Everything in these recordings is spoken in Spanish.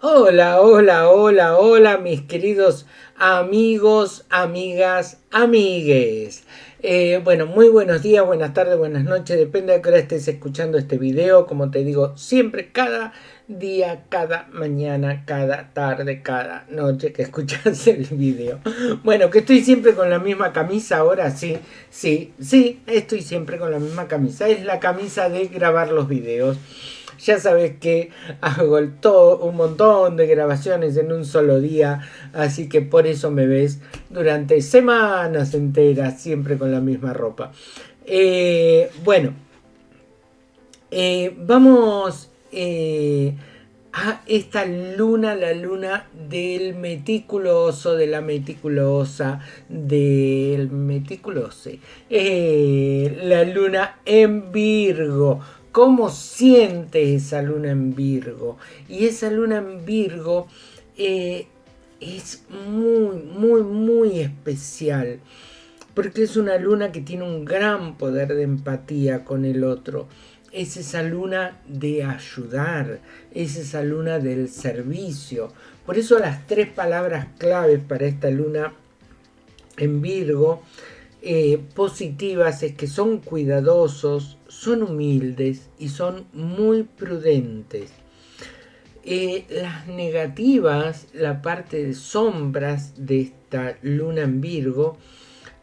Hola, hola, hola, hola, mis queridos amigos, amigas, amigues. Eh, bueno, muy buenos días, buenas tardes, buenas noches, depende de qué hora estés escuchando este video. Como te digo, siempre, cada día, cada mañana, cada tarde, cada noche que escuchas el video. Bueno, que estoy siempre con la misma camisa ahora, sí, sí, sí, estoy siempre con la misma camisa. Es la camisa de grabar los videos. Ya sabes que hago todo, un montón de grabaciones en un solo día, así que por eso me ves durante semanas enteras siempre con la misma ropa. Eh, bueno, eh, vamos eh, a esta luna, la luna del meticuloso, de la meticulosa, del meticulose, la luna en Virgo cómo siente esa luna en Virgo. Y esa luna en Virgo eh, es muy, muy, muy especial. Porque es una luna que tiene un gran poder de empatía con el otro. Es esa luna de ayudar. Es esa luna del servicio. Por eso las tres palabras claves para esta luna en Virgo eh, positivas es que son cuidadosos, son humildes y son muy prudentes. Eh, las negativas, la parte de sombras de esta luna en Virgo,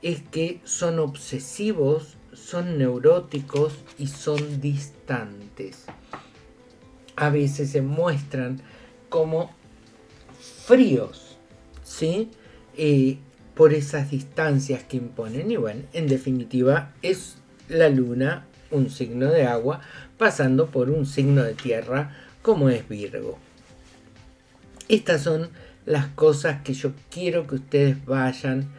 es que son obsesivos, son neuróticos y son distantes. A veces se muestran como fríos, ¿sí? Eh, por esas distancias que imponen. Y bueno, en definitiva es la luna un signo de agua pasando por un signo de tierra como es Virgo. Estas son las cosas que yo quiero que ustedes vayan.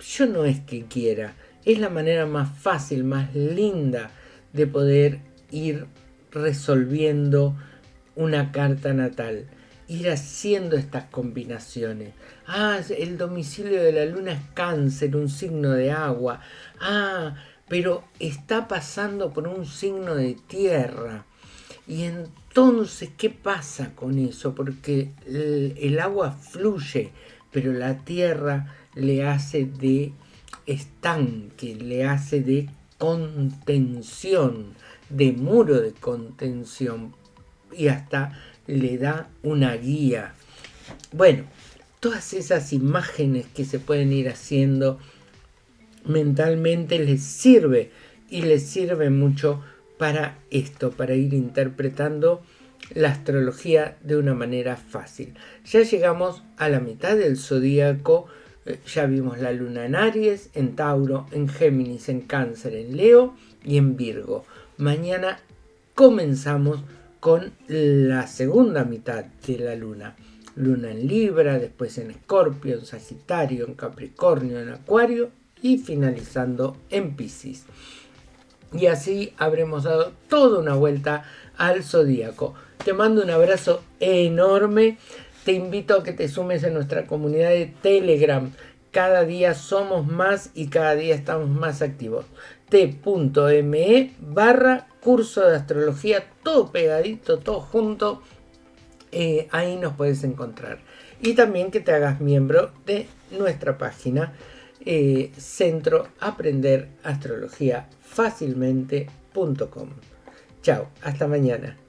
Yo no es que quiera, es la manera más fácil, más linda de poder ir resolviendo una carta natal ir haciendo estas combinaciones. Ah, el domicilio de la luna es cáncer, un signo de agua. Ah, pero está pasando por un signo de tierra. Y entonces, ¿qué pasa con eso? Porque el, agua fluye, pero la tierra le hace de estanque, le hace de contención, de muro de contención y hasta le da una guía. Bueno, todas esas imágenes que se pueden ir haciendo mentalmente les sirve y les sirve mucho para esto, para ir interpretando la astrología de una manera fácil. Ya llegamos a la mitad del zodíaco, eh, ya vimos la luna en Aries, en Tauro, en Géminis, en Cáncer, en Leo y en Virgo. Mañana comenzamos con la segunda mitad de la luna. Luna en Libra, después en Escorpio, en Sagitario, en Capricornio, en Acuario y finalizando en Pisces. Y así habremos dado toda una vuelta al zodíaco. Te mando un abrazo enorme. Te invito a que te sumes a nuestra comunidad de Telegram. Cada día somos más y cada día estamos más activos. t.me barra curso de astrología, todo pegadito, todo junto. Eh, ahí nos puedes encontrar. Y también que te hagas miembro de nuestra página eh, Centro Aprender Astrología Fácilmente.com. Chao, hasta mañana.